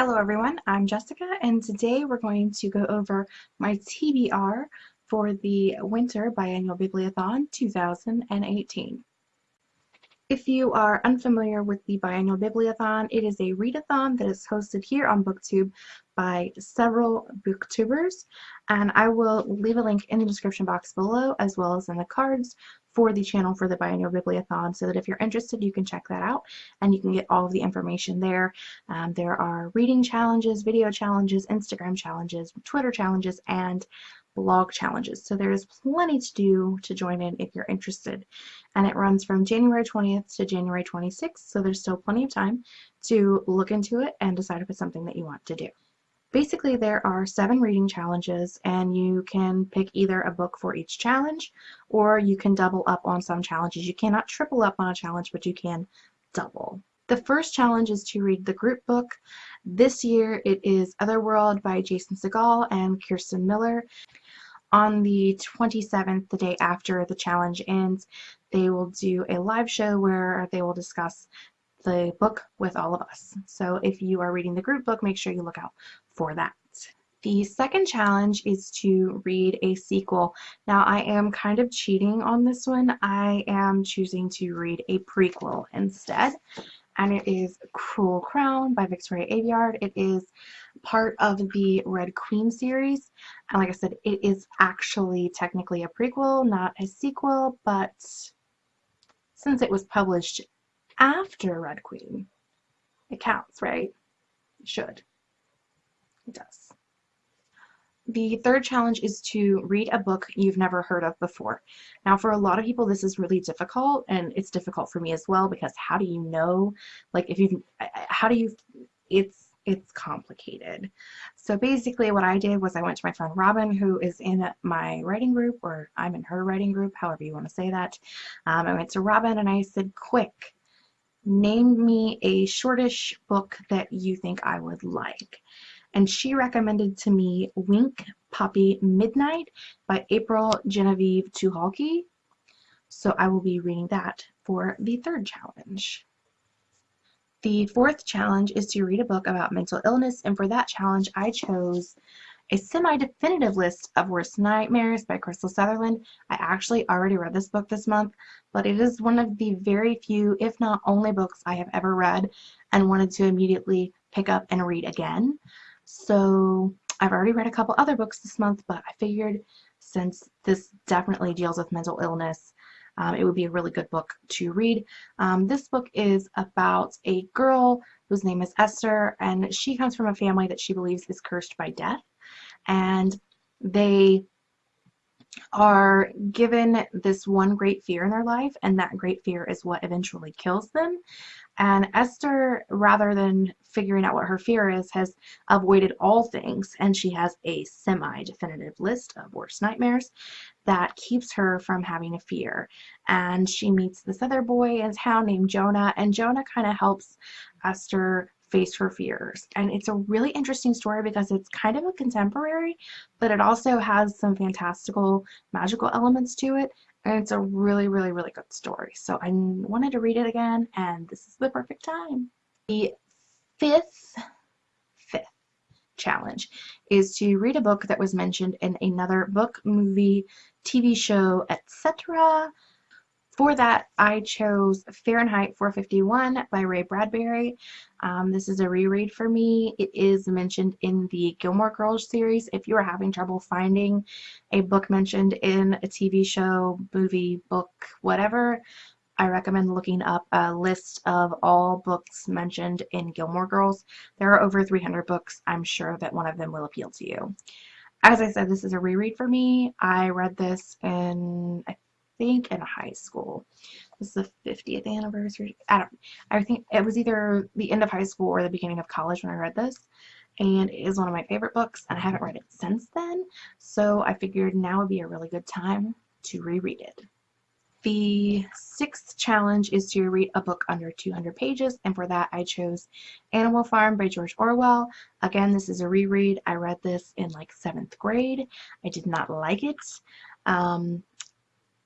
Hello everyone, I'm Jessica and today we're going to go over my TBR for the Winter Biannual Bibliothon 2018. If you are unfamiliar with the Biannual Bibliothon, it is a readathon that is hosted here on BookTube by several booktubers and I will leave a link in the description box below as well as in the cards for the channel for the Biannual Bibliothon so that if you're interested you can check that out and you can get all of the information there. Um, there are reading challenges, video challenges, Instagram challenges, Twitter challenges, and blog challenges. So there is plenty to do to join in if you're interested. And it runs from January 20th to January 26th, so there's still plenty of time to look into it and decide if it's something that you want to do. Basically, there are seven reading challenges, and you can pick either a book for each challenge, or you can double up on some challenges. You cannot triple up on a challenge, but you can double. The first challenge is to read the group book. This year it is Otherworld by Jason Segel and Kirsten Miller. On the 27th, the day after the challenge ends, they will do a live show where they will discuss the book with all of us. So if you are reading the group book, make sure you look out for that. The second challenge is to read a sequel. Now I am kind of cheating on this one. I am choosing to read a prequel instead. And it is Cruel Crown by Victoria Aveyard. It is part of the Red Queen series. And like I said, it is actually technically a prequel, not a sequel, but since it was published after Red Queen, it counts, right? It should. It does. The third challenge is to read a book you've never heard of before. Now for a lot of people this is really difficult and it's difficult for me as well because how do you know like if you how do you it's it's complicated. So basically what I did was I went to my friend Robin who is in my writing group or I'm in her writing group however you want to say that. Um, I went to Robin and I said quick name me a shortish book that you think I would like and she recommended to me Wink Poppy Midnight by April Genevieve Tucholke. So I will be reading that for the third challenge. The fourth challenge is to read a book about mental illness and for that challenge I chose a semi-definitive list of worst nightmares by Krystal Sutherland. I actually already read this book this month, but it is one of the very few, if not only books I have ever read and wanted to immediately pick up and read again. So I've already read a couple other books this month, but I figured since this definitely deals with mental illness, um, it would be a really good book to read. Um, this book is about a girl whose name is Esther, and she comes from a family that she believes is cursed by death. And they are given this one great fear in their life, and that great fear is what eventually kills them. And Esther, rather than figuring out what her fear is, has avoided all things, and she has a semi-definitive list of worst nightmares that keeps her from having a fear. And she meets this other boy in town named Jonah, and Jonah kind of helps Esther face her fears. And it's a really interesting story because it's kind of a contemporary, but it also has some fantastical magical elements to it. And it's a really, really, really good story. So I wanted to read it again, and this is the perfect time. The fifth, fifth challenge is to read a book that was mentioned in another book, movie, TV show, etc. For that, I chose Fahrenheit 451 by Ray Bradbury. Um, this is a reread for me. It is mentioned in the Gilmore Girls series. If you are having trouble finding a book mentioned in a TV show, movie, book, whatever, I recommend looking up a list of all books mentioned in Gilmore Girls. There are over 300 books. I'm sure that one of them will appeal to you. As I said, this is a reread for me. I read this in, I think in high school. This is the 50th anniversary. I don't I think it was either the end of high school or the beginning of college when I read this. And it is one of my favorite books and I haven't read it since then. So I figured now would be a really good time to reread it. The sixth challenge is to read a book under 200 pages, and for that I chose Animal Farm by George Orwell. Again, this is a reread. I read this in like seventh grade. I did not like it. Um,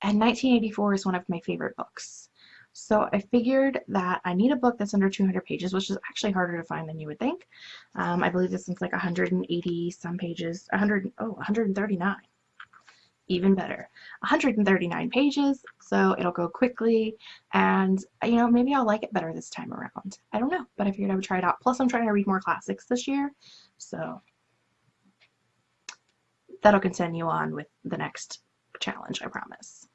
and 1984 is one of my favorite books. So I figured that I need a book that's under 200 pages, which is actually harder to find than you would think. Um, I believe this one's like 180 some pages, 100, oh, 139. Even better. 139 pages, so it'll go quickly, and you know, maybe I'll like it better this time around. I don't know, but I figured I would try it out. Plus, I'm trying to read more classics this year, so that'll continue on with the next challenge, I promise.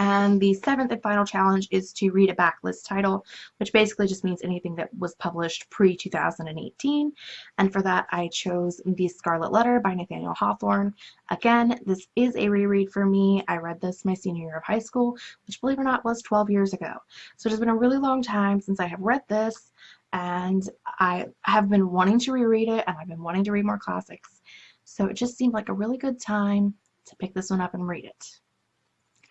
And the seventh and final challenge is to read a backlist title, which basically just means anything that was published pre-2018. And for that, I chose The Scarlet Letter by Nathaniel Hawthorne. Again, this is a reread for me. I read this my senior year of high school, which believe it or not was 12 years ago. So it has been a really long time since I have read this, and I have been wanting to reread it, and I've been wanting to read more classics. So it just seemed like a really good time to pick this one up and read it.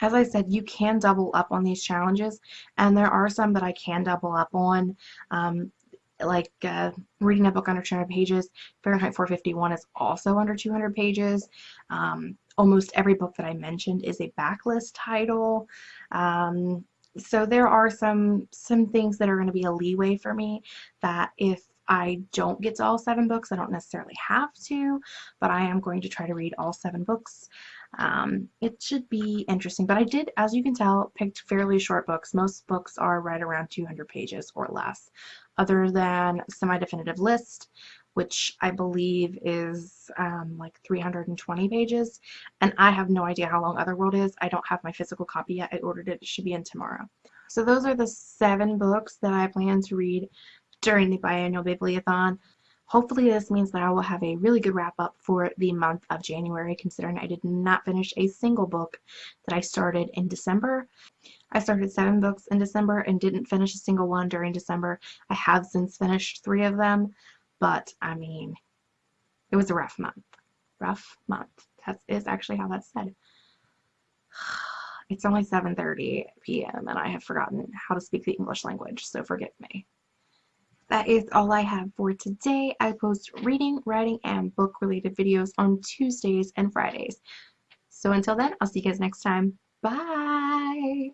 As I said, you can double up on these challenges, and there are some that I can double up on. Um, like uh, reading a book under 200 pages. Fahrenheit 451 is also under 200 pages. Um, almost every book that I mentioned is a backlist title. Um, so there are some some things that are going to be a leeway for me that if I don't get to all seven books, I don't necessarily have to, but I am going to try to read all seven books. Um, it should be interesting, but I did, as you can tell, picked fairly short books. Most books are right around 200 pages or less, other than Semi-Definitive List, which I believe is um, like 320 pages, and I have no idea how long Otherworld is. I don't have my physical copy yet. I ordered it. It should be in tomorrow. So those are the seven books that I plan to read during the biannual bibliothon. Hopefully this means that I will have a really good wrap up for the month of January considering I did not finish a single book that I started in December. I started seven books in December and didn't finish a single one during December. I have since finished three of them, but I mean, it was a rough month. Rough month. That is actually how that's said. It's only 7.30 p.m. and I have forgotten how to speak the English language, so forgive me that is all I have for today. I post reading, writing, and book related videos on Tuesdays and Fridays. So until then, I'll see you guys next time. Bye!